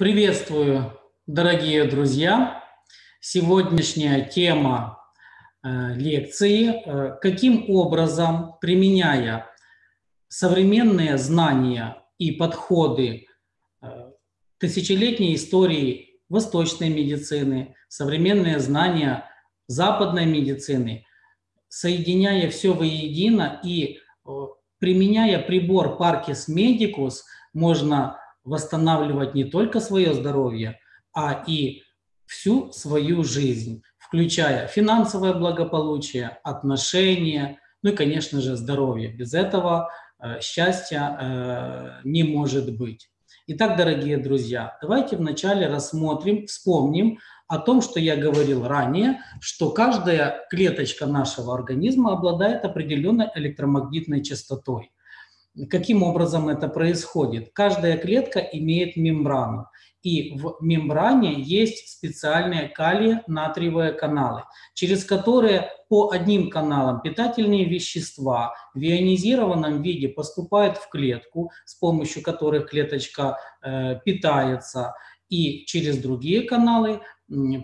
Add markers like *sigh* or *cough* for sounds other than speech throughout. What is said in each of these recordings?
Приветствую, дорогие друзья! Сегодняшняя тема э, лекции э, «Каким образом, применяя современные знания и подходы э, тысячелетней истории восточной медицины, современные знания западной медицины, соединяя все воедино и применяя прибор Parkes Medicus, можно восстанавливать не только свое здоровье, а и всю свою жизнь, включая финансовое благополучие, отношения, ну и, конечно же, здоровье. Без этого э, счастья э, не может быть. Итак, дорогие друзья, давайте вначале рассмотрим, вспомним о том, что я говорил ранее, что каждая клеточка нашего организма обладает определенной электромагнитной частотой. Каким образом это происходит? Каждая клетка имеет мембрану. И в мембране есть специальные калий-натриевые каналы, через которые по одним каналам питательные вещества в ионизированном виде поступают в клетку, с помощью которых клеточка э, питается, и через другие каналы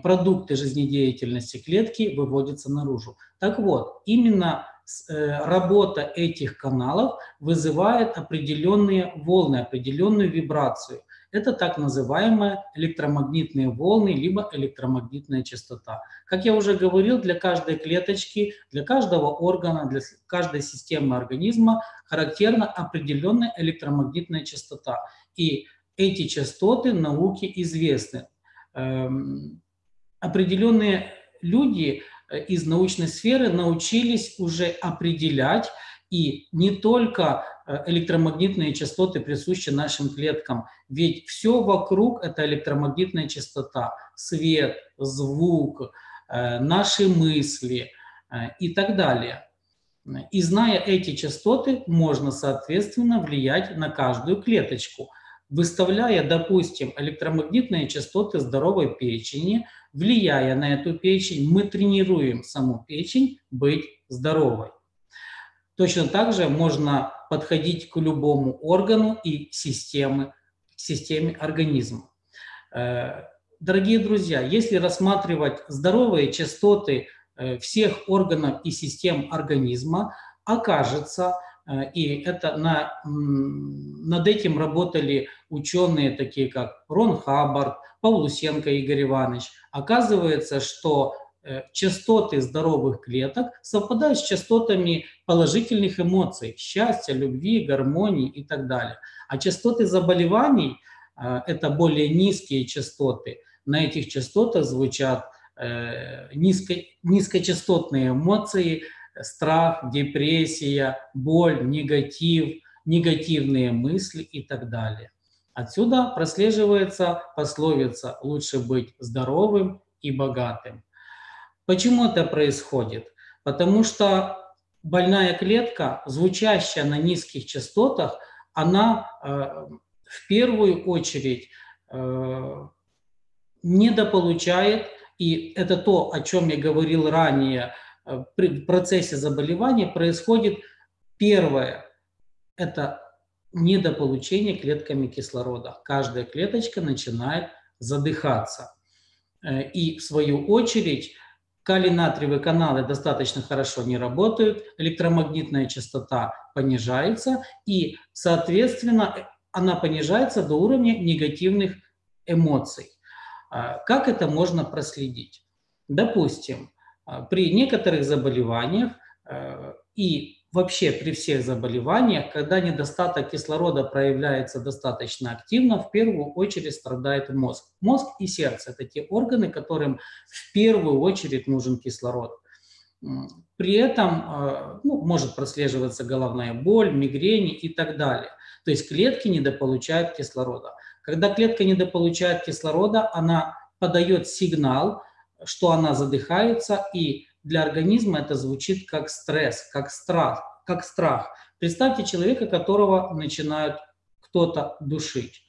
продукты жизнедеятельности клетки выводятся наружу. Так вот, именно работа этих каналов вызывает определенные волны, определенную вибрацию. Это так называемые электромагнитные волны, либо электромагнитная частота. Как я уже говорил, для каждой клеточки, для каждого органа, для каждой системы организма характерна определенная электромагнитная частота. И эти частоты науке известны. Эм, определенные люди Э, из научной сферы научились уже определять и не только э, электромагнитные частоты присущи нашим клеткам, ведь все вокруг – это электромагнитная частота, свет, звук, э, наши мысли и так далее. И зная эти частоты, можно, соответственно, влиять на каждую клеточку, выставляя, допустим, электромагнитные частоты здоровой печени – влияя на эту печень, мы тренируем саму печень быть здоровой. Точно так же можно подходить к любому органу и системе, системе организма. Э, дорогие друзья, если рассматривать здоровые частоты э, всех органов и систем организма, окажется, и это на, над этим работали ученые, такие как Рон Хаббард, Павлусенко Игорь Иванович, оказывается, что э, частоты здоровых клеток совпадают с частотами положительных эмоций, счастья, любви, гармонии и так далее. А частоты заболеваний э, – это более низкие частоты. На этих частотах звучат э, низко, низкочастотные эмоции, страх, депрессия, боль, негатив, негативные мысли и так далее. Отсюда прослеживается пословица «лучше быть здоровым и богатым». Почему это происходит? Потому что больная клетка, звучащая на низких частотах, она э, в первую очередь э, недополучает, и это то, о чем я говорил ранее, при процессе заболевания происходит первое, это недополучение клетками кислорода. Каждая клеточка начинает задыхаться. Э, и в свою очередь калий-натриевые каналы достаточно хорошо не работают, электромагнитная частота понижается, и, соответственно, она понижается до уровня негативных эмоций. Э, как это можно проследить? Допустим, э, при некоторых заболеваниях и вообще при всех заболеваниях, когда недостаток кислорода проявляется достаточно активно, в первую очередь страдает мозг. Мозг и сердце – это те органы, которым в первую очередь нужен кислород. При этом э, ну, может прослеживаться головная боль, мигрени и так далее. То есть клетки недополучают кислорода. Когда клетка недополучает кислорода, она подает сигнал, что она задыхается, и для организма это звучит как стресс, как страх. Как страх. Представьте человека, которого начинают кто-то душить.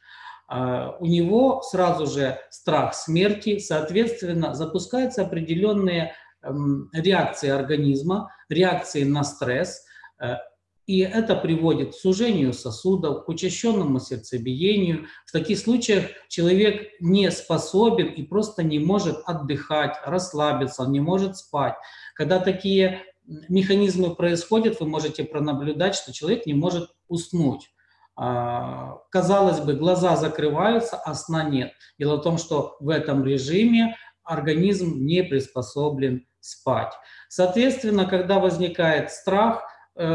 А, у него сразу же страх смерти, соответственно, запускаются определенные эм, реакции организма, реакции на стресс. И это приводит к сужению сосудов, к учащенному сердцебиению. В таких случаях человек не способен и просто не может отдыхать, расслабиться, не может спать. Когда такие механизмы происходят, вы можете пронаблюдать, что человек не может уснуть. А, казалось бы, глаза закрываются, а сна нет. Дело в том, что в этом режиме организм не приспособлен спать. Соответственно, когда возникает страх –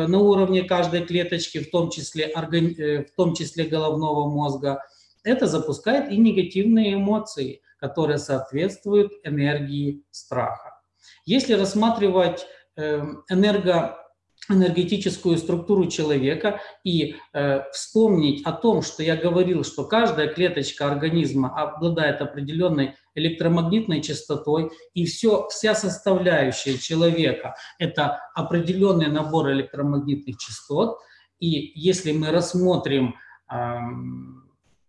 на уровне каждой клеточки, в том числе, э, в том числе головного мозга, это запускает и негативные эмоции, которые соответствуют энергии страха. Если рассматривать эм, энерго энергетическую структуру человека и э, вспомнить о том, что я говорил, что каждая клеточка организма обладает определенной электромагнитной частотой, и все, вся составляющая человека – это определенный набор электромагнитных частот. И если мы рассмотрим э,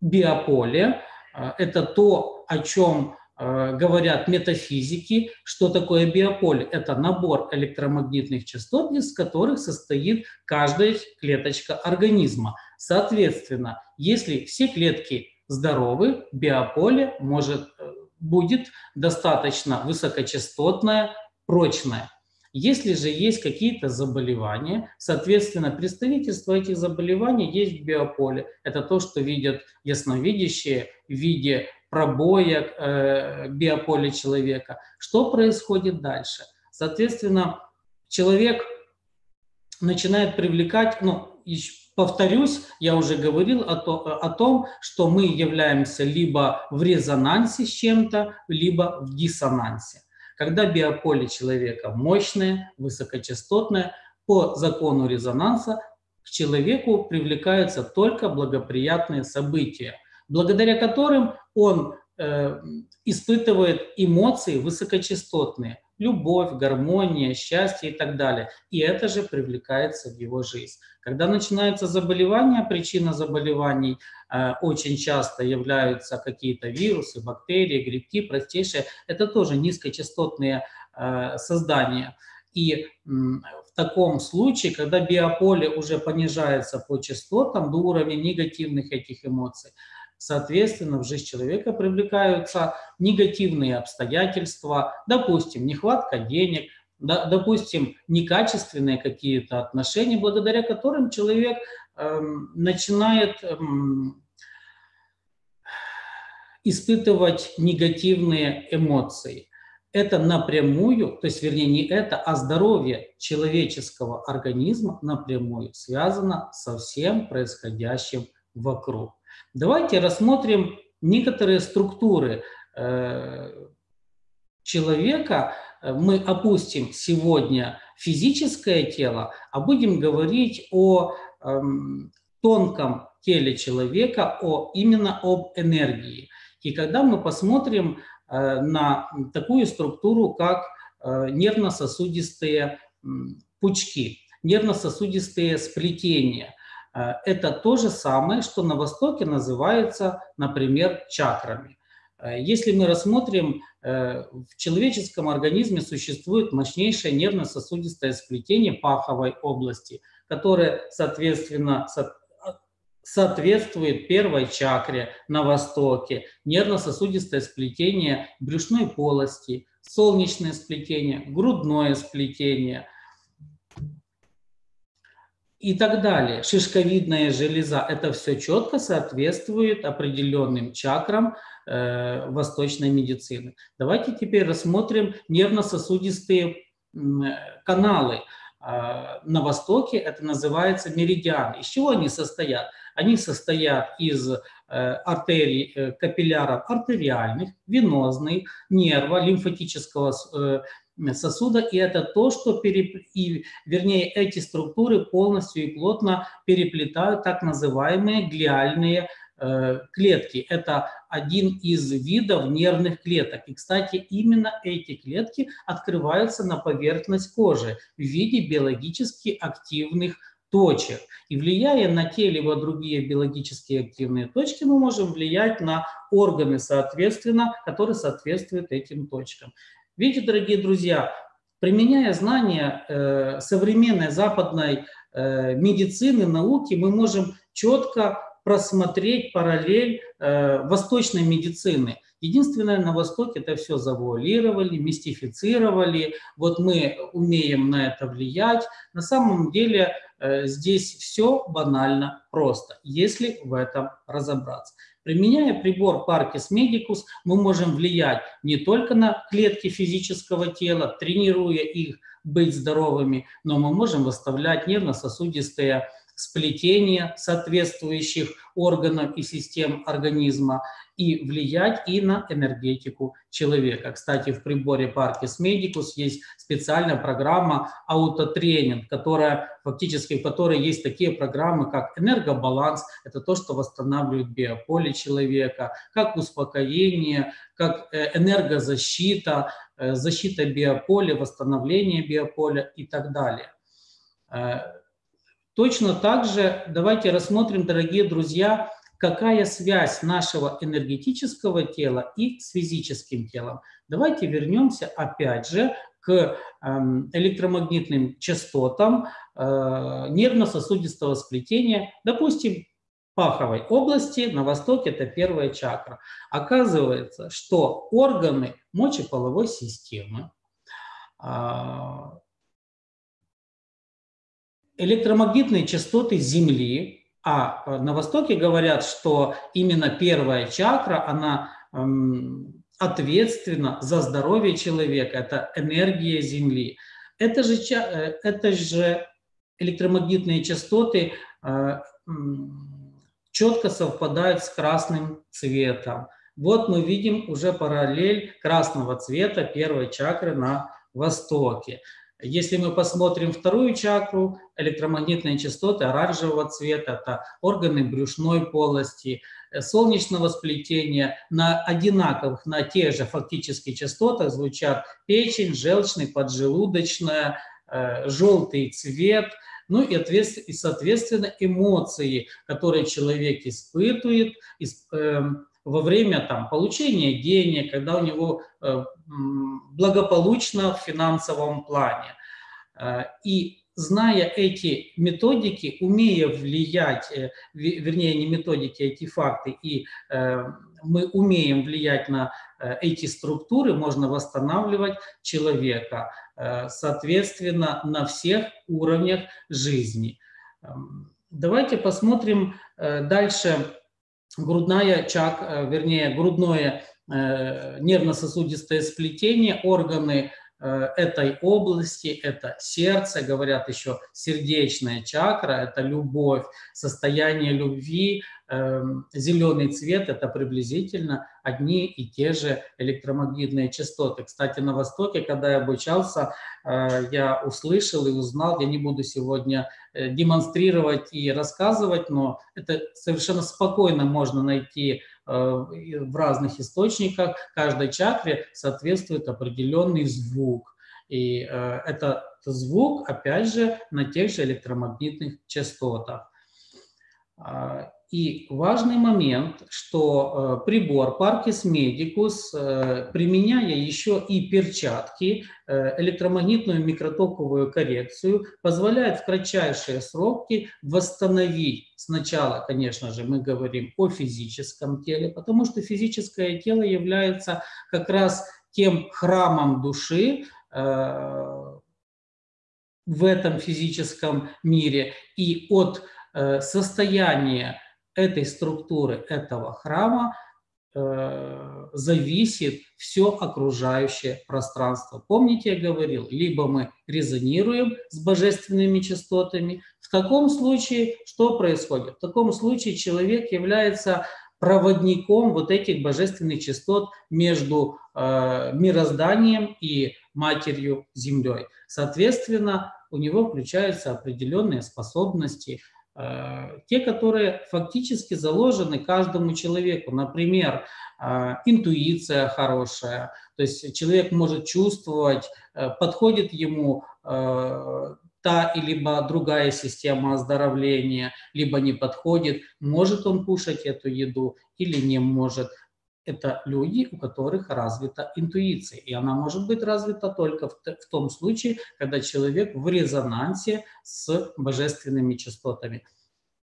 биополе, э, это то, о чем говорят метафизики, что такое биополе. Это набор электромагнитных частот, из которых состоит каждая клеточка организма. Соответственно, если все клетки здоровы, биополе может, э, будет достаточно высокочастотное, прочное. Если же есть какие-то заболевания, соответственно, представительство этих заболеваний есть в биополе. Это то, что видят ясновидящие в виде пробоя э, биополя человека. Что происходит дальше? Соответственно, человек начинает привлекать, ну, повторюсь, я уже говорил о, то, о том, что мы являемся либо в резонансе с чем-то, либо в диссонансе. Когда биополе человека мощное, высокочастотное, по закону резонанса к человеку привлекаются только благоприятные события благодаря которым он э, испытывает эмоции высокочастотные, любовь, гармония, счастье и так далее. И это же привлекается в его жизнь. Когда начинаются заболевания, причина заболеваний э, очень часто являются какие-то вирусы, бактерии, грибки, простейшие. Это тоже низкочастотные э, создания. И в таком случае, когда биополе уже понижается по частотам до уровня негативных этих эмоций, Соответственно, в жизнь человека привлекаются негативные обстоятельства, допустим, нехватка денег, допустим, некачественные какие-то отношения, благодаря которым человек э, начинает э, испытывать негативные эмоции. Это напрямую, то есть, вернее, не это, а здоровье человеческого организма напрямую связано со всем происходящим вокруг. Давайте рассмотрим некоторые структуры э, человека. Мы опустим сегодня физическое тело, а будем говорить о эм, тонком теле человека, о, именно об энергии. И когда мы посмотрим э, на такую структуру, как э, нервно-сосудистые пучки, нервно-сосудистые сплетения – Э, это то же самое, что на Востоке называется, например, чакрами. Э, если мы рассмотрим, э, в человеческом организме существует мощнейшее нервно-сосудистое сплетение паховой области, которое, соответственно, соответствует первой чакре на Востоке, нервно-сосудистое сплетение брюшной полости, солнечное сплетение, грудное сплетение – и так далее. Шишковидная железа – это все четко соответствует определенным чакрам э, восточной медицины. Давайте теперь рассмотрим нервно-сосудистые э, каналы. Э, на востоке это называется меридиан. Из чего они состоят? Они состоят из э, артерий, э, капилляров артериальных, венозных, нерва, лимфатического э, сосуда, и это то, что, переп... и, вернее, эти структуры полностью и плотно переплетают так называемые глиальные э, клетки. Это один из видов нервных клеток. И, кстати, именно эти клетки открываются на поверхность кожи в виде биологически активных точек. И влияя на те либо другие биологически активные точки, мы можем влиять на органы, соответственно, которые соответствуют этим точкам. Видите, дорогие друзья, применяя знания э, современной западной э, медицины, науки мы можем четко просмотреть параллель э, восточной медицины. Единственное, на Востоке это все завуалировали, мистифицировали. Вот мы умеем на это влиять. На самом деле э, здесь все банально просто, если в этом разобраться. Применяя прибор Parkis Medicus, мы можем влиять не только на клетки физического тела, тренируя их быть здоровыми, но мы можем выставлять нервно-сосудистые сплетения соответствующих органов и систем организма и влиять и на энергетику человека. Кстати, в приборе Parkis Medicus есть специальная программа аутотренинг, которая фактически в которой есть такие программы, как энергобаланс, это то, что восстанавливает биополе человека, как успокоение, как э, энергозащита, э, защита биополя, восстановление биополя и так далее. Э, Точно так же давайте рассмотрим, дорогие друзья, какая связь нашего энергетического тела и с физическим телом. Давайте вернемся опять же к эм, электромагнитным частотам э, нервно-сосудистого сплетения, допустим, паховой области, на востоке это первая чакра. Оказывается, что органы мочеполовой системы, а, электромагнитные частоты Земли, а э, на Востоке говорят, что именно первая чакра, она эм, ответственна за здоровье человека, это энергия Земли. Это же, э, это же электромагнитные частоты э, четко совпадают с красным цветом. Вот мы видим уже параллель красного цвета первой чакры на востоке. Если мы посмотрим вторую чакру, электромагнитные частоты оранжевого цвета, это органы брюшной полости, э, солнечного сплетения, на одинаковых, на тех же фактически частотах звучат печень, желчный, поджелудочная, э, желтый цвет, ну и, соответственно, эмоции, которые человек испытывает, эм, во время там, получения денег, когда у него э, благополучно в финансовом плане. Э, и зная эти методики, умея влиять, э, вернее, не методики, а эти факты, и мы умеем влиять на эти структуры, можно восстанавливать человека, соответственно, на всех уровнях жизни. Эм, давайте посмотрим дальше грудная чак, э, вернее, грудное э, нервно-сосудистое сплетение, органы э, этой области, это сердце, говорят еще сердечная чакра, это любовь, состояние любви, Эм, зеленый цвет – это приблизительно одни и те же электромагнитные частоты. Кстати, на Востоке, когда я обучался, я услышал и узнал, я не буду сегодня демонстрировать и рассказывать, но это совершенно спокойно можно найти э, в разных источниках. Каждой чакре соответствует определенный звук. И это звук, опять же, на тех же электромагнитных частотах. И важный момент, что э, прибор Parkis Medicus, э, применяя еще и перчатки, э, электромагнитную микротоковую коррекцию, позволяет в кратчайшие сроки восстановить. Сначала, конечно же, мы говорим о физическом теле, потому что физическое тело является как раз тем храмом души, в этом физическом мире. И от состояния этой структуры этого храма э, зависит все окружающее пространство. Помните, я говорил, либо мы резонируем с божественными частотами. В таком случае что происходит? В таком случае человек является проводником вот этих божественных частот между э, мирозданием и матерью Землей. Соответственно, у него включаются определенные способности – те, которые фактически заложены каждому человеку. Например, э, интуиция хорошая, то есть человек может чувствовать, э, подходит ему та или другая система оздоровления, либо не подходит, может он кушать эту еду или не может. Это люди, у которых развита интуиция. И она может быть развита только в, том случае, когда человек в резонансе с божественными частотами.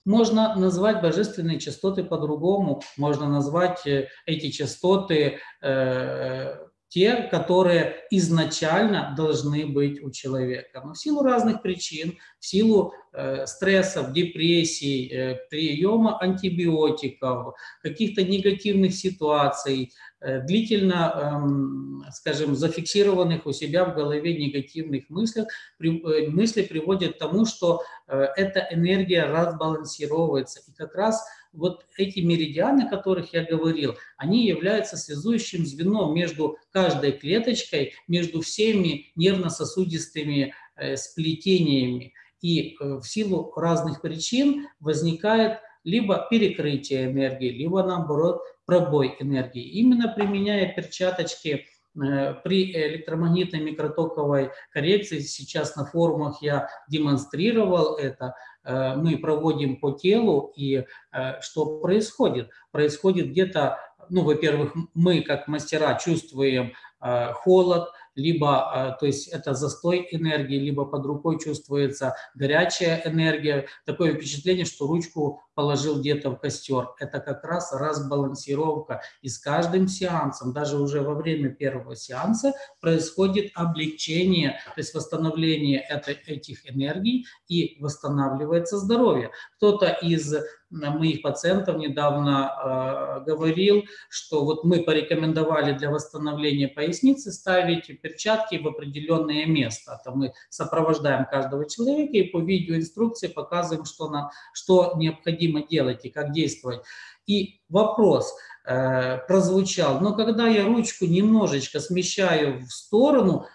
Можно назвать божественные частоты по-другому, можно назвать э, эти частоты э, те, которые изначально должны быть у человека. Но в силу разных причин, в силу э, стрессов, депрессий, э, приема антибиотиков, каких-то негативных ситуаций, э, длительно, э, скажем, зафиксированных у себя в голове негативных мыслей, при, э, мысли приводят к тому, что э, эта энергия разбалансировывается. И как раз вот эти меридианы, о которых я говорил, они являются связующим звеном между каждой клеточкой, между всеми нервно-сосудистыми э, сплетениями. И э, в силу разных причин возникает либо перекрытие энергии, либо наоборот пробой энергии. Именно применяя перчаточки при электромагнитной микротоковой коррекции, сейчас на форумах я демонстрировал это, э, мы проводим по телу, и э, что происходит? Происходит где-то, ну, во-первых, мы как мастера чувствуем холод, либо, то есть это застой энергии, либо под рукой чувствуется горячая энергия. Такое впечатление, что ручку положил где-то в костер. Это как раз разбалансировка. И с каждым сеансом, даже уже во время первого сеанса, происходит облегчение, то есть восстановление это, этих энергий и восстанавливается здоровье. Кто-то из моих пациентов недавно э, говорил, что вот мы порекомендовали для восстановления поясницы ставить перчатки в определенное место. Это мы сопровождаем каждого человека и по видеоинструкции показываем, что, нам, что необходимо делать и как действовать. И вопрос э, прозвучал, но когда я ручку немножечко смещаю в сторону,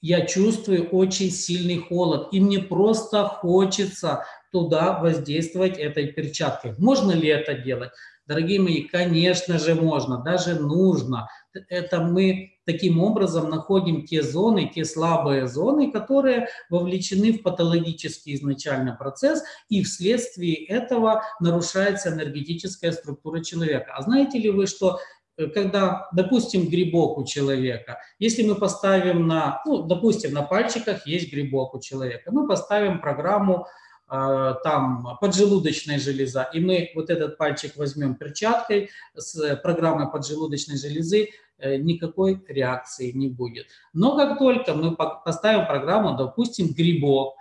я чувствую очень сильный холод, и мне просто хочется туда воздействовать этой перчаткой. Можно ли это делать? Дорогие мои, конечно же можно, даже нужно. Это мы таким образом находим те зоны, те слабые зоны, которые вовлечены в патологический изначально процесс, и вследствие этого нарушается энергетическая структура человека. А знаете ли вы, что э, когда, допустим, грибок у человека, если мы поставим на, ну, допустим, на пальчиках есть грибок у человека, мы поставим программу Э, там поджелудочная железа, и мы вот этот пальчик возьмем перчаткой с программой поджелудочной железы, э, никакой реакции не будет. Но как только мы поставим программу, допустим, грибок,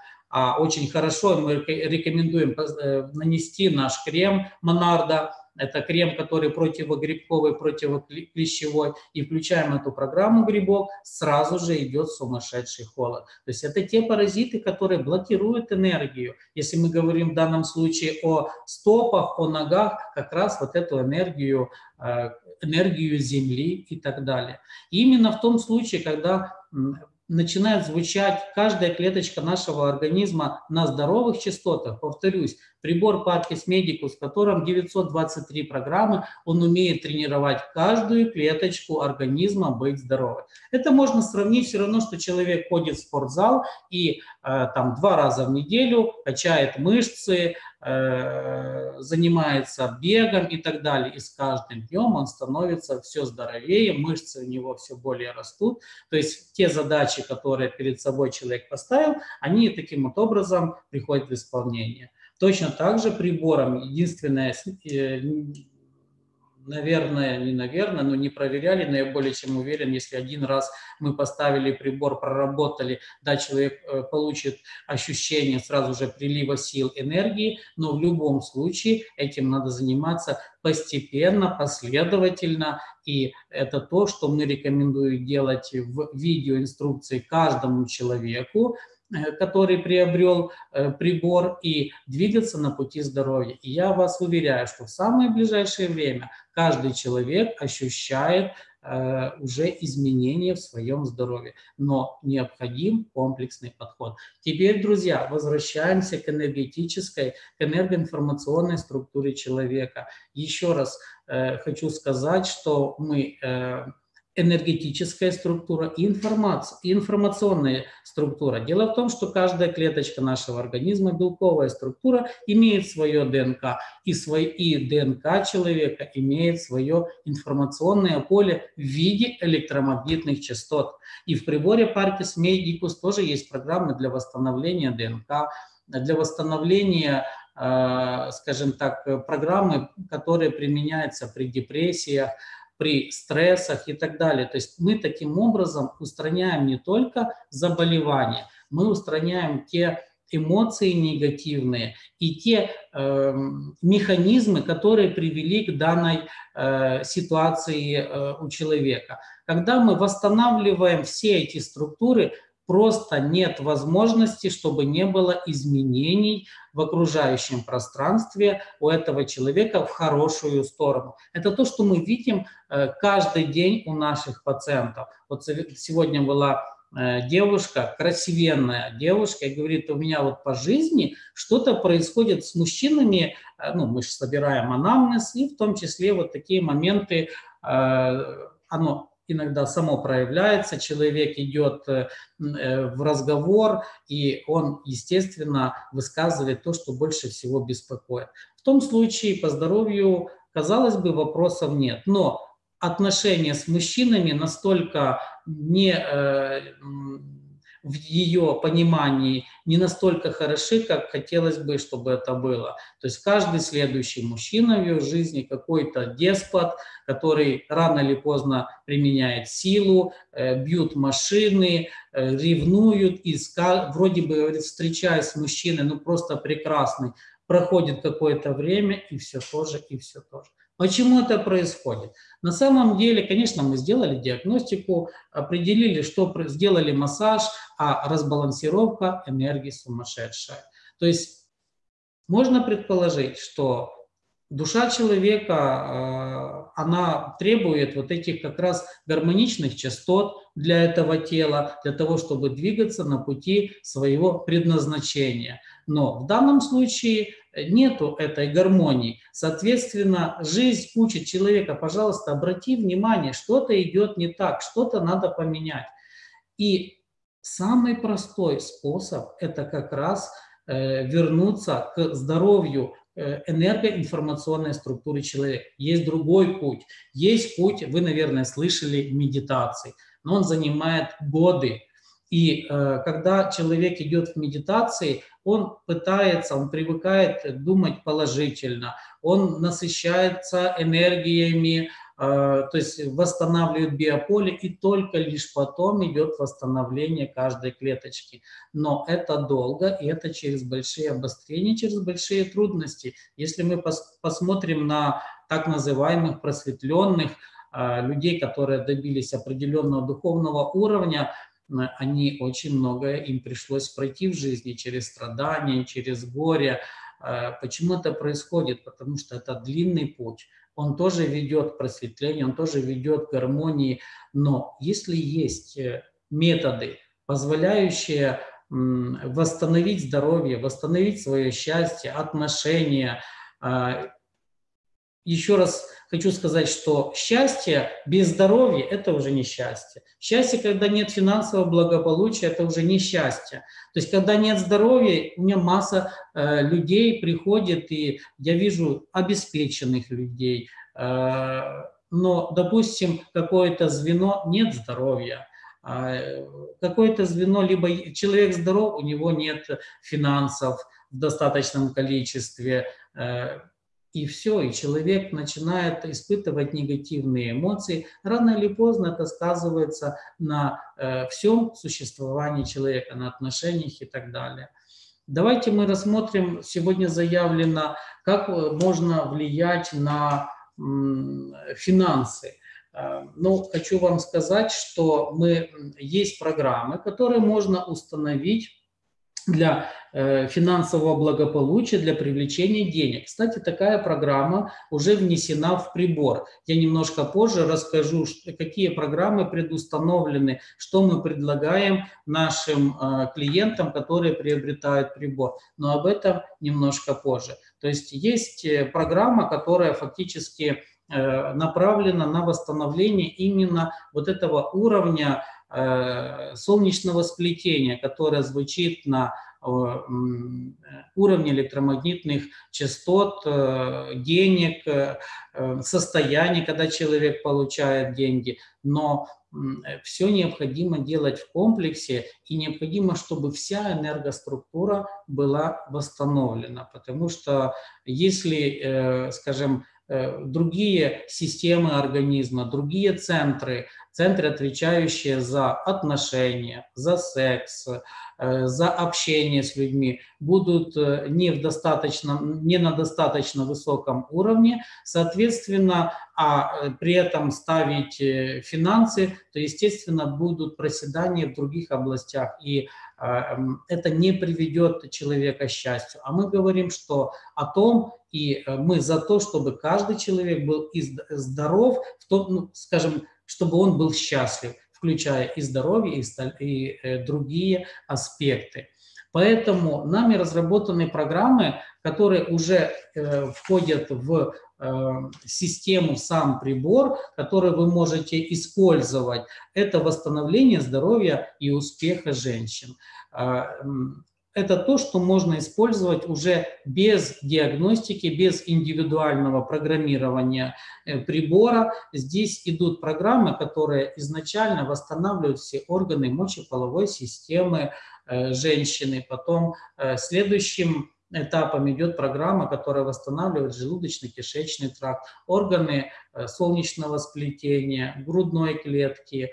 очень хорошо мы рекомендуем э, нанести наш крем Монарда, это крем, который противогрибковый, противоклещевой. И включаем эту программу грибок, сразу же идет сумасшедший холод. То есть это те паразиты, которые блокируют энергию. Если мы говорим в данном случае о стопах, о ногах, как раз вот эту энергию, э, энергию Земли и так далее. И именно в том случае, когда начинает звучать каждая клеточка нашего организма на здоровых частотах. Повторюсь, прибор Parkis Medicus, в котором 923 программы, он умеет тренировать каждую клеточку организма быть здоровой. Это можно сравнить все равно, что человек ходит в спортзал и э, там два раза в неделю качает мышцы, э, занимается бегом и так далее. И с каждым днем он становится все здоровее, мышцы у него все более растут. То есть те задачи, которые перед собой человек поставил, они таким вот образом приходят в исполнение. Точно так же прибором, единственное, э, наверное, не наверное, но не проверяли, но я более чем уверен, если один раз мы поставили прибор, проработали, да, человек э, получит ощущение сразу же прилива сил, энергии, но в любом случае этим надо заниматься постепенно, последовательно, и это то, что мы рекомендуем делать в видеоинструкции каждому человеку, который приобрел э, прибор и двигаться на пути здоровья. И я вас уверяю, что в самое ближайшее время каждый человек ощущает э, уже изменения в своем здоровье. Но необходим комплексный подход. Теперь, друзья, возвращаемся к энергетической, к энергоинформационной структуре человека. Еще раз хочу сказать, что мы энергетическая структура и, информация, информационная структура. Дело в том, что каждая клеточка нашего организма, белковая структура, имеет свое ДНК, и, свой, и ДНК человека имеет свое информационное поле в виде электромагнитных частот. И в приборе Parkis Medicus тоже есть программы для восстановления ДНК, для восстановления э, скажем так, программы, которые применяются при депрессиях, при стрессах и так далее. То есть мы таким образом устраняем не только заболевания, мы устраняем те эмоции негативные и те э, механизмы, которые привели к данной э, ситуации э, у человека. Когда мы восстанавливаем все эти структуры, просто нет возможности, чтобы не было изменений в окружающем пространстве у этого человека в хорошую сторону. Это то, что мы видим э, каждый день у наших пациентов. Вот сегодня была э, девушка, красивенная девушка, и говорит, у меня вот по жизни что-то происходит с мужчинами, э, ну, мы же собираем анамнез, и в том числе вот такие моменты, оно иногда само проявляется, человек идет э, э, в разговор, и он, естественно, высказывает то, что больше всего беспокоит. В том случае по здоровью, казалось бы, вопросов нет, но отношения с мужчинами настолько не э, в ее понимании не настолько хороши, как хотелось бы, чтобы это было. То есть каждый следующий мужчина в ее жизни какой-то деспот, который рано или поздно применяет силу, э, бьют машины, э, ревнуют, и вроде бы встречаясь с мужчиной, ну просто прекрасный, проходит какое-то время, и все тоже, и все тоже. Почему это происходит? На самом деле, конечно, мы сделали диагностику, определили, что сделали массаж, а разбалансировка энергии сумасшедшая. То есть можно предположить, что душа человека, э, она требует вот этих как раз гармоничных частот для этого тела, для того, чтобы двигаться на пути своего предназначения. Но в данном случае нету этой гармонии. Соответственно, жизнь учит человека, пожалуйста, обрати внимание, что-то идет не так, что-то надо поменять. И самый простой способ – это как раз э, вернуться к здоровью э, энергоинформационной структуры человека. Есть другой путь. Есть путь, вы, наверное, слышали, медитации, но он занимает годы. И э, когда человек идет в медитации, он пытается, он привыкает думать положительно, он насыщается энергиями, э, то есть восстанавливает биополе, и только лишь потом идет восстановление каждой клеточки. Но это долго, и это через большие обострения, через большие трудности. Если мы пос посмотрим на так называемых просветленных э, людей, которые добились определенного духовного уровня, они очень многое им пришлось пройти в жизни через страдания, через горе. А, почему это происходит? Потому что это длинный путь. Он тоже ведет к просветлению, он тоже ведет к гармонии. Но если есть э, методы, позволяющие восстановить здоровье, восстановить свое счастье, отношения, а, еще раз хочу сказать, что счастье без здоровья – это уже не счастье. Счастье, когда нет финансового благополучия, это уже не счастье. То есть, когда нет здоровья, у меня масса э, людей приходит, и я вижу обеспеченных людей. Э, но, допустим, какое-то звено нет здоровья. Э, какое-то звено, либо человек здоров, у него нет финансов в достаточном количестве, э, и все, и человек начинает испытывать негативные эмоции, рано или поздно это сказывается на э, всем существовании человека, на отношениях и так далее. Давайте мы рассмотрим, сегодня заявлено, как э, можно влиять на финансы. Э, ну, хочу вам сказать, что мы, есть программы, которые можно установить для э, финансового благополучия, для привлечения денег. Кстати, такая программа уже внесена в прибор. Я немножко позже расскажу, какие программы предустановлены, что мы предлагаем нашим э, клиентам, которые приобретают прибор. Но об этом немножко позже. То есть есть э, программа, которая фактически направлена на восстановление именно вот этого уровня солнечного сплетения, которое звучит на уровне электромагнитных частот, денег, состояния, когда человек получает деньги. Но все необходимо делать в комплексе, и необходимо, чтобы вся энергоструктура была восстановлена, потому что если, э, скажем, э, другие системы организма, другие центры, центры, отвечающие за отношения, за секс, Э, за общение с людьми будут э, не, в достаточно, не на достаточно высоком уровне, соответственно, а э, при этом ставить финансы, то, естественно, будут проседания в других областях, и это не приведет человека к счастью. А мы говорим, что о том, и мы за то, чтобы каждый человек был здоров, в том, ну, скажем, чтобы он был счастлив включая и здоровье, и, э, другие аспекты. Поэтому нами разработаны программы, которые уже э, входят в э, систему сам прибор, который вы можете использовать. Это восстановление здоровья и успеха женщин. А, это то, что можно использовать уже без диагностики, без индивидуального программирования э, прибора. Здесь идут программы, которые изначально восстанавливают все органы мочеполовой системы э, женщины. Потом э, следующим этапом идет программа, которая восстанавливает желудочно-кишечный тракт, органы солнечного сплетения, грудной клетки,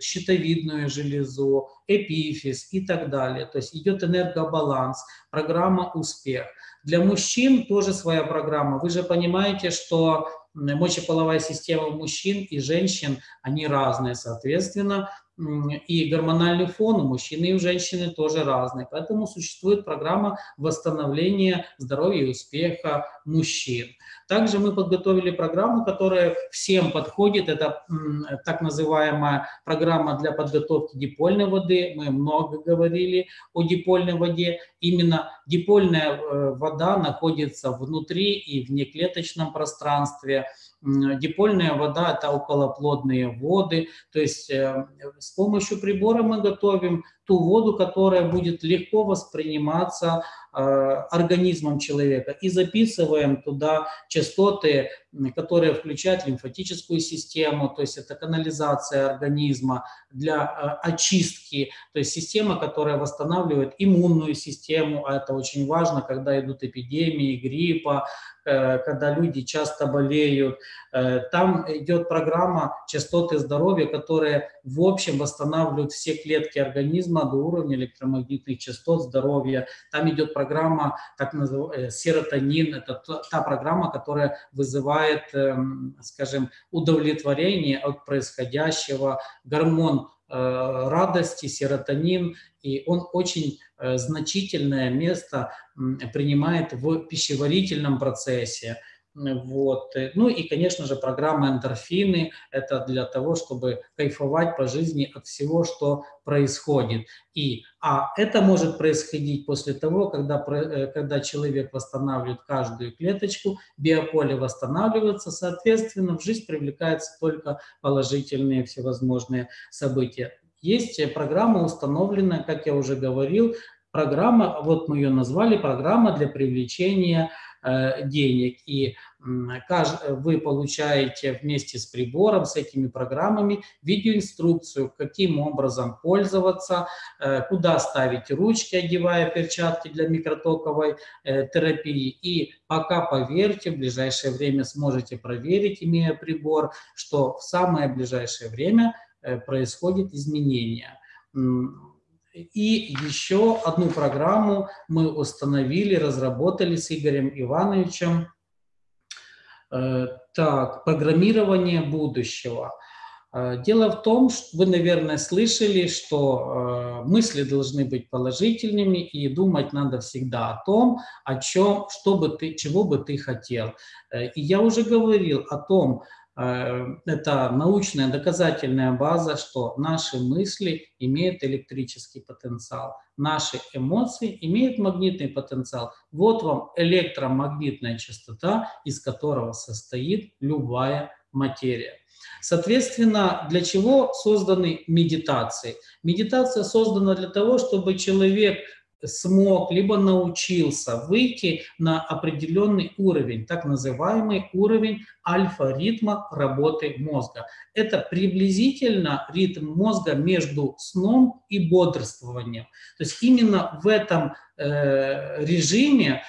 щитовидную железу, эпифиз и так далее. То есть идет энергобаланс, программа «Успех». Для мужчин тоже своя программа. Вы же понимаете, что мочеполовая система мужчин и женщин, они разные, соответственно, и гормональный фон у мужчины и у женщины тоже разный. Поэтому существует программа восстановления здоровья и успеха мужчин. Также мы подготовили программу, которая всем подходит. Это так называемая программа для подготовки дипольной воды. Мы много говорили о дипольной воде. Именно дипольная э, вода находится внутри и в неклеточном пространстве. Дипольная вода – это околоплодные воды. То есть э, с помощью прибора мы готовим ту воду, которая будет легко восприниматься э, организмом человека. И записываем туда частоты, которые включают лимфатическую систему, то есть это канализация организма для э, очистки, то есть система, которая восстанавливает иммунную систему, а это очень важно, когда идут эпидемии гриппа, э, когда люди часто болеют. Там идет программа частоты здоровья, которая в общем восстанавливает все клетки организма, до уровня электромагнитных частот здоровья. Там идет программа, так называемая, серотонин, это та программа, которая вызывает, эм, скажем, удовлетворение от происходящего, гормон э, радости, серотонин, и он очень э, значительное место принимает в пищеварительном процессе. Вот. Ну и, конечно же, программа эндорфины – это для того, чтобы кайфовать по жизни от всего, что происходит. И, а это может происходить после того, когда, э, когда человек восстанавливает каждую клеточку, биополе восстанавливается, соответственно, в жизнь привлекаются только положительные всевозможные события. Есть программа установленная, как я уже говорил, программа, вот мы ее назвали, программа для привлечения денег. И вы получаете вместе с прибором, с этими программами видеоинструкцию, каким образом пользоваться, э, куда ставить ручки, одевая перчатки для микротоковой э, терапии. И пока, поверьте, в ближайшее время сможете проверить, имея прибор, что в самое ближайшее время происходит изменение. И еще одну программу мы установили, разработали с Игорем Ивановичем. Э, так, программирование будущего. Э, дело в том, что вы, наверное, слышали, что э, мысли должны быть положительными, и думать надо всегда о том, о чем, что бы ты, чего бы ты хотел. И я уже говорил о том, это научная доказательная база, что наши мысли имеют электрический потенциал. наши эмоции имеют магнитный потенциал. Вот вам электромагнитная частота, из которого состоит любая материя. Соответственно, для чего созданы медитации? Медитация создана для того, чтобы человек смог, либо научился выйти на определенный уровень, так называемый уровень альфа-ритма работы мозга. Это приблизительно ритм мозга между сном и бодрствованием. То есть именно в этом э, режиме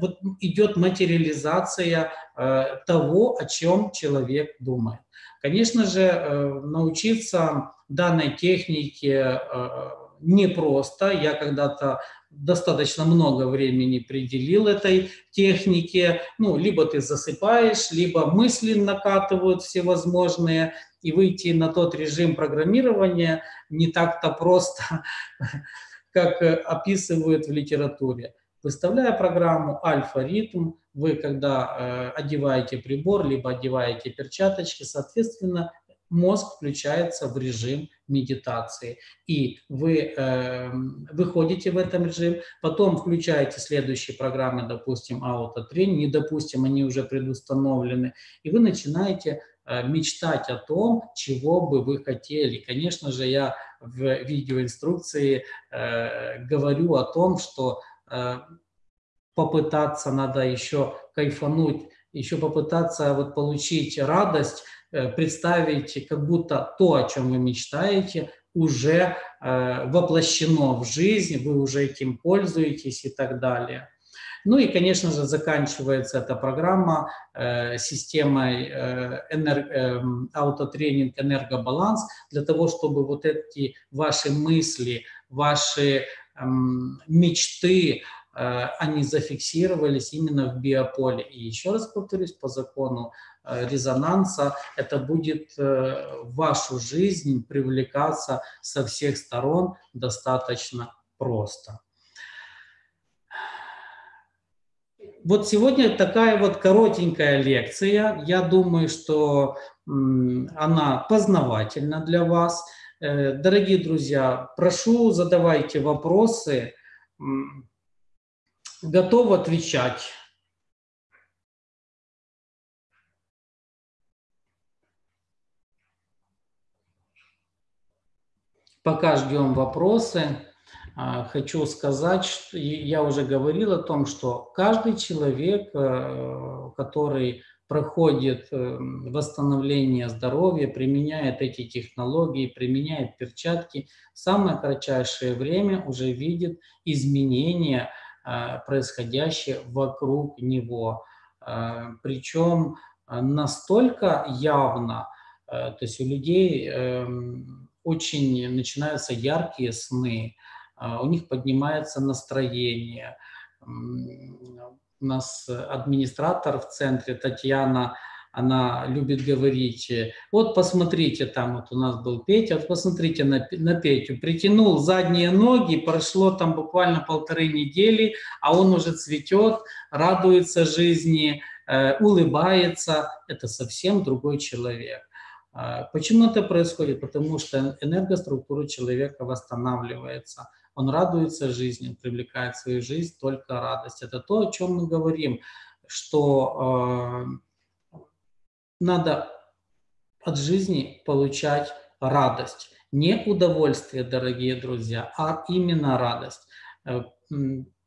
вот идет материализация э, того, о чем человек думает. Конечно же, э, научиться данной технике э, непросто. Я когда-то достаточно много времени пределил этой технике. Ну, либо ты засыпаешь, либо мысли накатывают всевозможные, и выйти на тот режим программирования не так-то просто, *laughs* как описывают в литературе. Выставляя программу альфа-ритм, вы когда э, одеваете прибор, либо одеваете перчаточки, соответственно, мозг включается в режим медитации. И вы э, выходите в этом режим, потом включаете следующие программы, допустим, аутотренинг, не допустим, они уже предустановлены, и вы начинаете э, мечтать о том, чего бы вы хотели. Конечно же, я в видеоинструкции э, говорю о том, что э, попытаться надо еще кайфануть, еще попытаться вот получить радость, представить, как будто то, о чем вы мечтаете, уже э, воплощено в жизнь, вы уже этим пользуетесь и так далее. Ну и, конечно же, заканчивается эта программа э, системой э, энер, э, аутотренинг энергобаланс для того, чтобы вот эти ваши мысли, ваши э, мечты, э, они зафиксировались именно в биополе. И еще раз повторюсь, по закону Э, резонанса, это будет э, в вашу жизнь привлекаться со всех сторон достаточно просто. Вот сегодня такая вот коротенькая лекция. Я думаю, что она познавательна для вас. Э, дорогие друзья, прошу, задавайте вопросы. Готов отвечать. Пока ждем вопросы, а, хочу сказать, что я уже говорил о том, что каждый человек, э, который проходит э, восстановление здоровья, применяет эти технологии, применяет перчатки, в самое кратчайшее время уже видит изменения, э, происходящие вокруг него. Причем настолько явно, то есть у людей эм, очень начинаются яркие сны, а, у них поднимается настроение. У нас администратор в центре Татьяна, она любит говорить, вот посмотрите, там вот у нас был Петя, вот посмотрите на, на Петю, притянул задние ноги, прошло там буквально полторы недели, а он уже цветет, радуется жизни, э, улыбается, это совсем другой человек. А, почему это происходит? Потому что энергоструктура человека восстанавливается. Он радуется жизни, привлекает в свою жизнь только радость. Это то, о чем мы говорим, что э, надо от жизни получать радость. Не удовольствие, дорогие друзья, а именно радость. Э,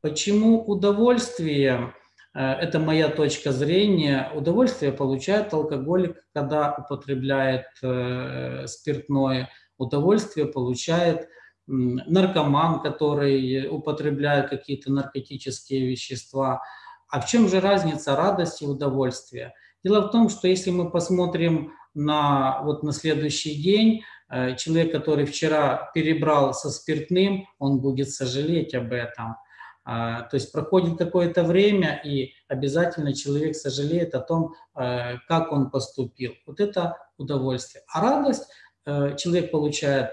почему удовольствие? Э, это моя точка зрения. Удовольствие получает алкоголик, когда употребляет э, спиртное. Удовольствие получает наркоман, который употребляет какие-то наркотические вещества. А в чем же разница радости и удовольствия? Дело в том, что если мы посмотрим на, вот на следующий день, э, человек, который вчера перебрал со спиртным, он будет сожалеть об этом. А, то есть проходит какое-то время, и обязательно человек сожалеет о том, э, как он поступил. Вот это удовольствие. А радость э, человек получает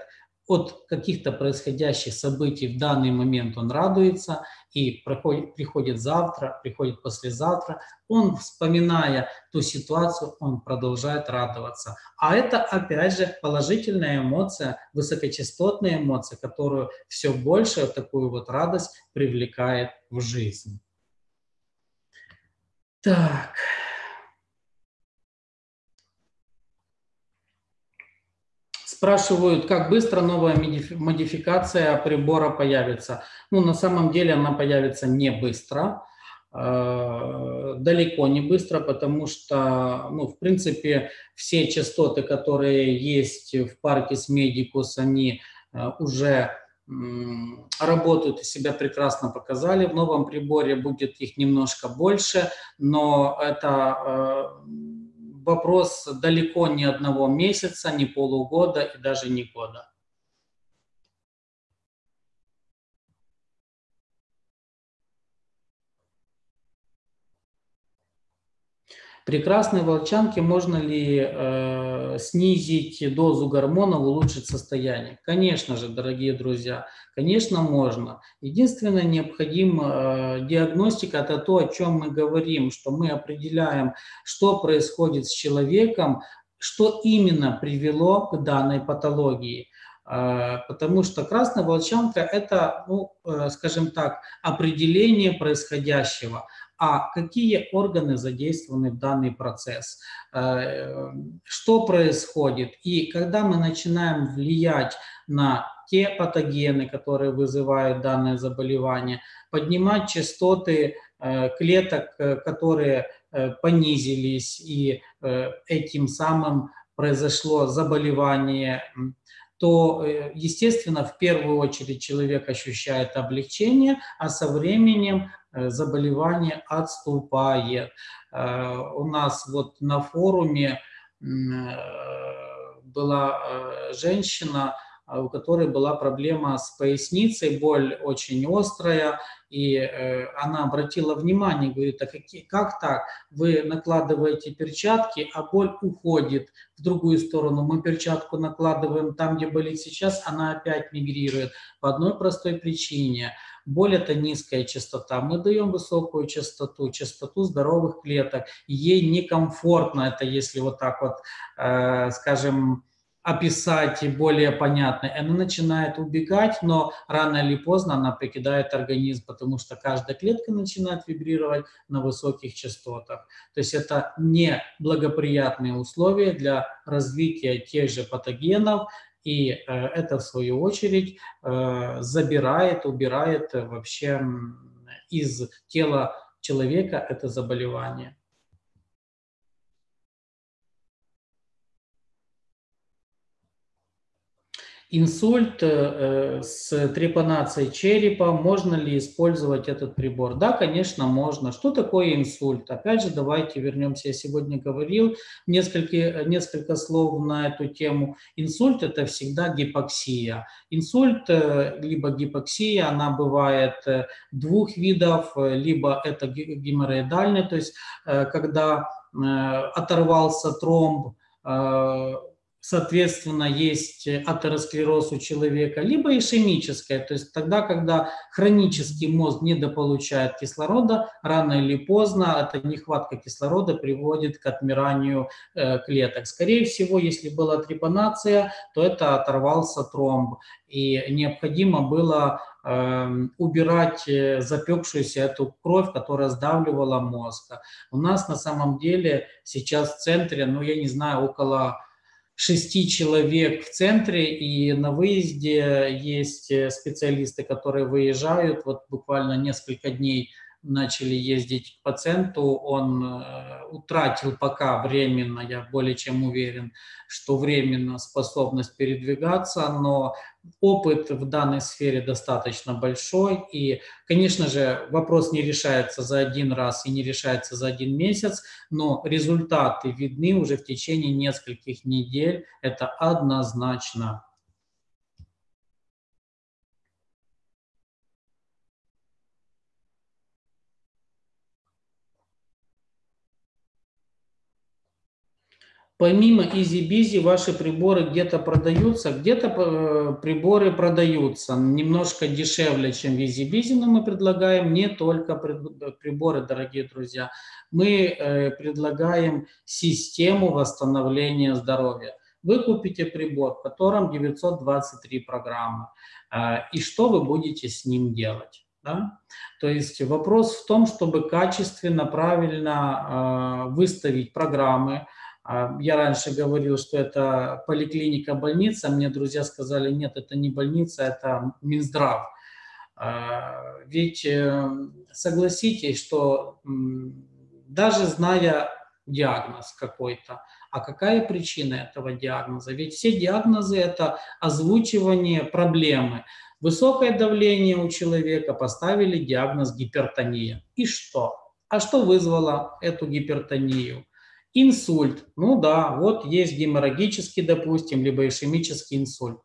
от каких-то происходящих событий в данный момент он радуется, и проходит, приходит завтра, приходит послезавтра, он, вспоминая ту ситуацию, он продолжает радоваться. А это, опять же, положительная эмоция, высокочастотная эмоция, которую все больше такую вот радость привлекает в жизнь. Так. Спрашивают, как быстро новая модификация прибора появится. Ну, на самом деле она появится не быстро, э, далеко не быстро, потому что, ну, в принципе, все частоты, которые есть в Паркес Медикус, они э, уже работают и себя прекрасно показали. В новом приборе будет их немножко больше, но это э, вопрос далеко не одного месяца, не полугода и даже не года. Прекрасной волчанке можно ли э, снизить дозу гормонов, улучшить состояние? Конечно же, дорогие друзья, конечно можно. Единственное, необходима э, диагностика, это то, о чем мы говорим, что мы определяем, что происходит с человеком, что именно привело к данной патологии. Э, потому что красная волчанка – это, ну, э, скажем так, определение происходящего – а какие органы задействованы в данный процесс, э, что происходит. И когда мы начинаем влиять на те патогены, которые вызывают данное заболевание, поднимать частоты э, клеток, э, которые понизились, и этим самым произошло заболевание, то, естественно, в первую очередь человек ощущает облегчение, а со временем Э, заболевание отступает. Э, у нас вот на форуме э, была женщина, у которой была проблема с поясницей, боль очень острая, и она обратила внимание, говорит, а как так? Вы накладываете перчатки, а боль уходит в другую сторону. Мы перчатку накладываем там, где болит сейчас, она опять мигрирует по одной простой причине – Боль – это низкая частота. Мы даем высокую частоту, частоту здоровых клеток. Ей некомфортно это, если вот так вот, э, скажем, описать более понятно. Она начинает убегать, но рано или поздно она покидает организм, потому что каждая клетка начинает вибрировать на высоких частотах. То есть это не благоприятные условия для развития тех же патогенов, и э, это, в свою очередь, э, забирает, убирает вообще из тела человека это заболевание. Инсульт э, с трепанацией черепа, можно ли использовать этот прибор? Да, конечно, можно. Что такое инсульт? Опять же, давайте вернемся. Я сегодня говорил несколько, несколько слов на эту тему. Инсульт – это всегда гипоксия. Инсульт, э, либо гипоксия, она бывает э, двух видов, либо это геморроидальный, то есть когда оторвался тромб, соответственно, есть атеросклероз у человека, либо ишемическая, то есть тогда, когда хронический мозг недополучает кислорода, рано или поздно эта нехватка кислорода приводит к отмиранию э, клеток. Скорее всего, если была трепанация, то это оторвался тромб, и необходимо было эм, э, убирать запекшуюся эту кровь, которая сдавливала мозг. У нас на самом деле сейчас в центре, ну я не знаю, около шести человек в центре, и на выезде есть э, специалисты, которые выезжают, вот буквально несколько дней начали ездить к пациенту, он э, утратил пока временно, я более чем уверен, что временно способность передвигаться, но опыт в данной сфере достаточно большой, и, конечно же, вопрос не решается за один раз и не решается за один месяц, но результаты видны уже в течение нескольких недель, это однозначно. Помимо EasyBizy ваши приборы где-то продаются, где-то э, приборы продаются немножко дешевле, чем в EasyBizy, но мы предлагаем не только приборы, дорогие друзья. Мы э, предлагаем систему восстановления здоровья. Вы купите прибор, в котором 923 программы, э, и что вы будете с ним делать? Да? То есть вопрос в том, чтобы качественно, правильно выставить программы, я раньше говорил, что это поликлиника, больница. Мне друзья сказали, нет, это не больница, это Минздрав. А, ведь э, согласитесь, что даже зная диагноз какой-то, а какая причина этого диагноза? Ведь все диагнозы – это озвучивание проблемы. Высокое давление у человека, поставили диагноз гипертония. И что? А что вызвало эту гипертонию? Инсульт. Ну да, вот есть геморрагический, допустим, либо ишемический инсульт.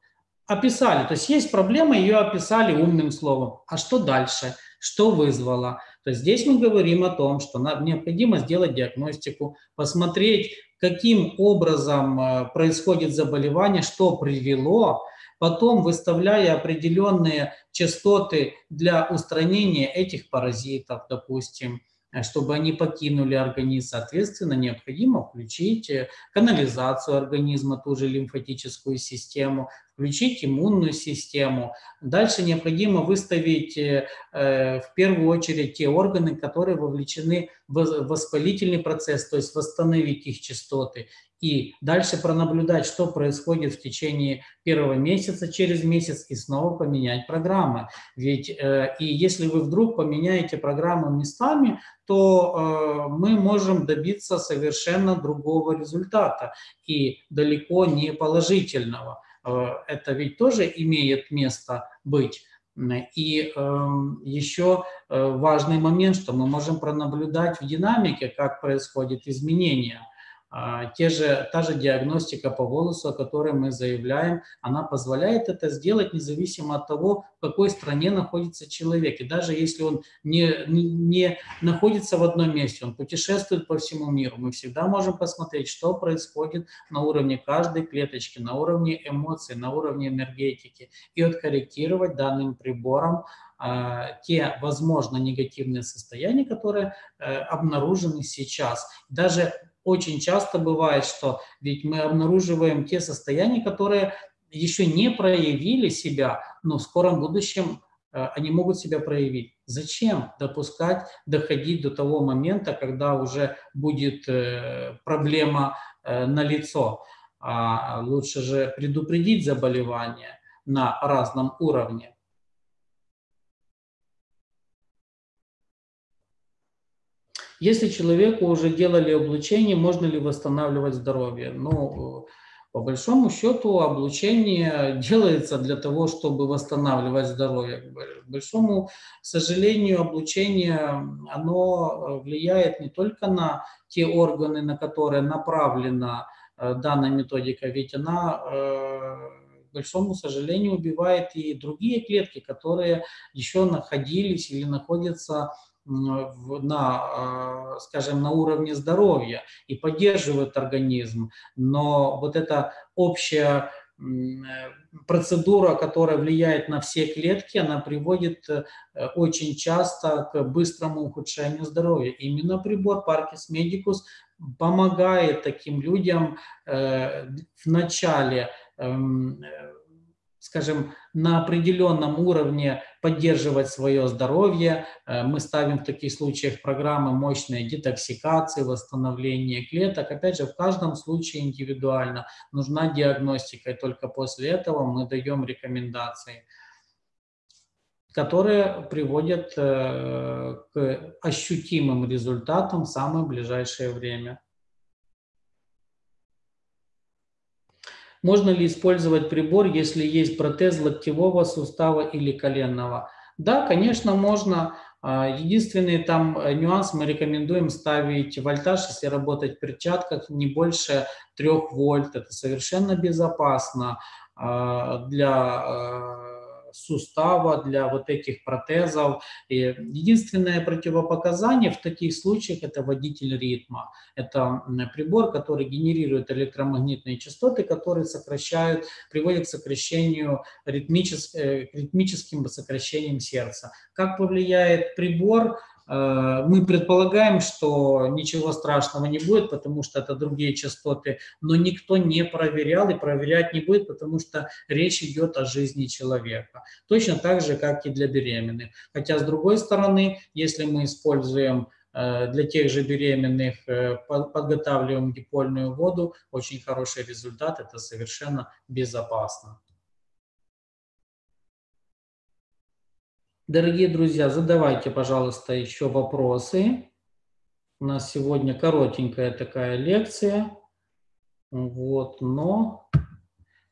Описали, то есть есть проблема, ее описали умным словом. А что дальше? Что вызвало? То есть здесь мы говорим о том, что нам необходимо сделать диагностику, посмотреть, каким образом э, происходит заболевание, что привело, потом выставляя определенные частоты для устранения этих паразитов, допустим, чтобы они покинули организм. Соответственно, необходимо включить э, канализацию организма, ту же лимфатическую систему, включить иммунную систему. Дальше необходимо выставить э, в первую очередь те органы, которые вовлечены в воспалительный процесс, то есть восстановить их частоты и дальше пронаблюдать, что происходит в течение первого месяца, через месяц, и снова поменять программы. Ведь э, и если вы вдруг поменяете программу местами, то э, мы можем добиться совершенно другого результата и далеко не положительного. Э, это ведь тоже имеет место быть. И э, еще важный момент, что мы можем пронаблюдать в динамике, как происходит изменение – те же, та же диагностика по волосу, о которой мы заявляем, она позволяет это сделать независимо от того, в какой стране находится человек. И даже если он не, не находится в одном месте, он путешествует по всему миру, мы всегда можем посмотреть, что происходит на уровне каждой клеточки, на уровне эмоций, на уровне энергетики, и откорректировать данным прибором а, те, возможно, негативные состояния, которые э, обнаружены сейчас. Даже очень часто бывает, что ведь мы обнаруживаем те состояния, которые еще не проявили себя, но в скором будущем э, они могут себя проявить. Зачем допускать, доходить до того момента, когда уже будет э, проблема э, на лицо? А лучше же предупредить заболевание на разном уровне. Если человеку уже делали облучение, можно ли восстанавливать здоровье? Ну, по большому счету, облучение *laughs* делается для того, чтобы восстанавливать здоровье. К большому сожалению, облучение, оно влияет не только на те органы, на которые направлена э, данная методика, ведь она э, к большому сожалению, убивает и другие клетки, которые еще находились или находятся на, а, скажем, на уровне здоровья и поддерживают организм. Но вот эта общая процедура, которая влияет на все клетки, она приводит э, очень часто к быстрому ухудшению здоровья. Именно прибор Parkis Medicus помогает таким людям э, в начале эм, скажем, на определенном уровне поддерживать свое здоровье. Э, мы ставим в таких случаях программы мощной детоксикации, восстановления клеток. Опять же, в каждом случае индивидуально нужна диагностика, и только после этого мы даем рекомендации которые приводят э, к ощутимым результатам в самое ближайшее время. Можно ли использовать прибор, если есть протез локтевого сустава или коленного? Да, конечно, можно. А, единственный там э, нюанс, мы рекомендуем ставить вольтаж, если работать в перчатках, не больше 3 вольт. Это совершенно безопасно а, для э, сустава, для вот этих протезов. И единственное противопоказание в таких случаях – это водитель ритма. Это прибор, который генерирует электромагнитные частоты, которые сокращают, приводят к сокращению э, к ритмическим сокращениям сердца. Как повлияет прибор? Э, мы предполагаем, что ничего страшного не будет, потому что это другие частоты, но никто не проверял и проверять не будет, потому что речь идет о жизни человека. Точно так же, как и для беременных. Хотя, с другой стороны, если мы используем э, для тех же беременных э, подготавливаем дипольную воду, очень хороший результат, это совершенно безопасно. Дорогие друзья, задавайте, пожалуйста, еще вопросы. У нас сегодня коротенькая такая лекция. Вот, но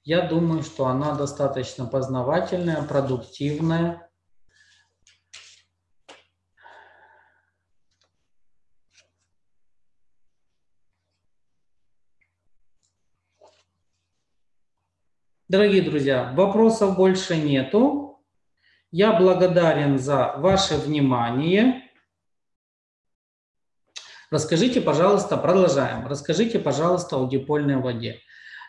я думаю, что она достаточно познавательная, продуктивная. Дорогие друзья, вопросов больше нету. Я благодарен за ваше внимание. Расскажите, пожалуйста, продолжаем. Расскажите, пожалуйста, о дипольной воде.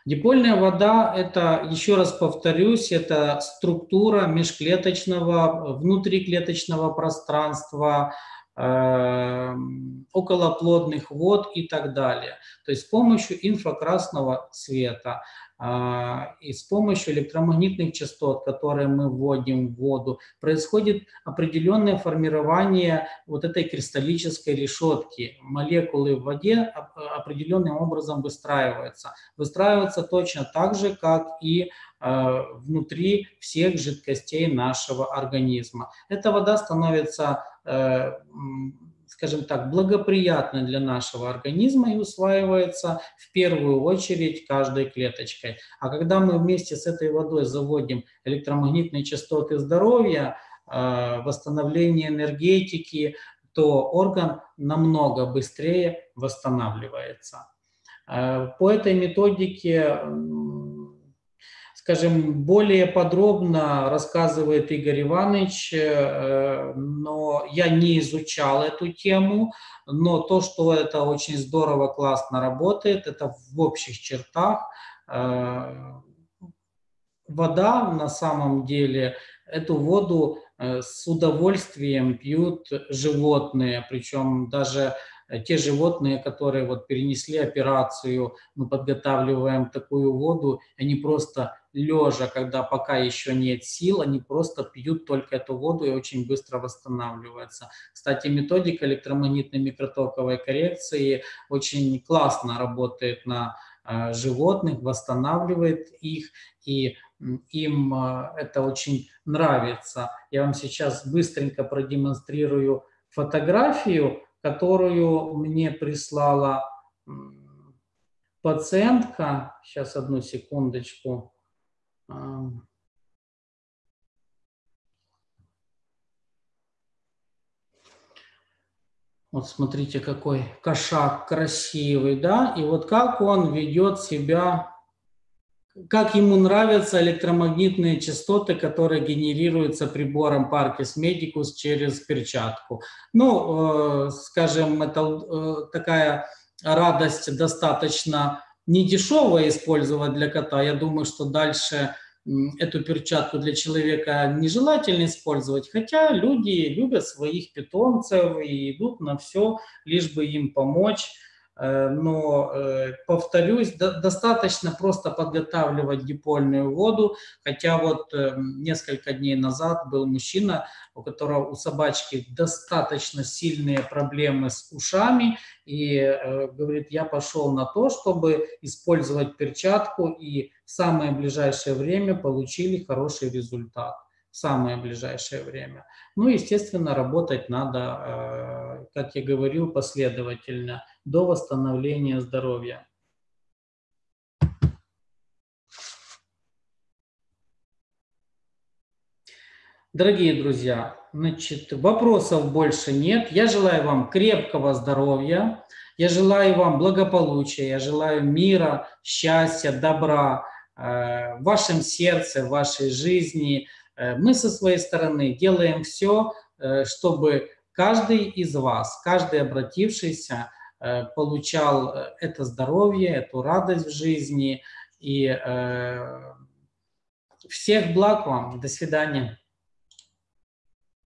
Дипольная вода – это, еще раз повторюсь, это структура межклеточного, внутриклеточного пространства, э, околоплодных вод и так далее. То есть с помощью инфракрасного света – и с помощью электромагнитных частот, которые мы вводим в воду, происходит определенное формирование вот этой кристаллической решетки. Молекулы в воде определенным образом выстраиваются. Выстраиваются точно так же, как и а, внутри всех жидкостей нашего организма. Эта вода становится э, скажем так, благоприятно для нашего организма и усваивается в первую очередь каждой клеточкой. А когда мы вместе с этой водой заводим электромагнитные частоты здоровья, э, восстановление энергетики, то орган намного быстрее восстанавливается. Э, по этой методике скажем, более подробно рассказывает Игорь Иванович, э, но я не изучал эту тему, но то, что это очень здорово, классно работает, это в общих чертах. Э, вода на самом деле, эту воду э, с удовольствием пьют животные, причем даже те животные, которые вот перенесли операцию, мы подготавливаем такую воду, они просто лежа, когда пока еще нет сил, они просто пьют только эту воду и очень быстро восстанавливаются. Кстати, методика электромагнитной микротоковой коррекции очень классно работает на э, животных, восстанавливает их, и им э, это очень нравится. Я вам сейчас быстренько продемонстрирую фотографию, которую мне прислала пациентка. Сейчас одну секундочку. Вот смотрите, какой кошак красивый, да? И вот как он ведет себя, как ему нравятся электромагнитные частоты, которые генерируются прибором Parkes Medicus через перчатку. Ну, э, скажем, это э, такая радость достаточно не дешевое использовать для кота. Я думаю, что дальше эту перчатку для человека нежелательно использовать, хотя люди любят своих питомцев и идут на все, лишь бы им помочь. Э, но, э, повторюсь, достаточно просто подготавливать дипольную воду, хотя вот э, несколько дней назад был мужчина, у которого у собачки достаточно сильные проблемы с ушами, и говорит, я пошел на то, чтобы использовать перчатку, и в самое ближайшее время получили хороший результат самое ближайшее время. Ну, естественно, работать надо, как я говорил, последовательно – до восстановления здоровья. Дорогие друзья, значит, вопросов больше нет. Я желаю вам крепкого здоровья, я желаю вам благополучия, я желаю мира, счастья, добра э, в вашем сердце, в вашей жизни. Мы со своей стороны делаем все, чтобы каждый из вас, каждый обратившийся получал это здоровье, эту радость в жизни. И всех благ вам. До свидания.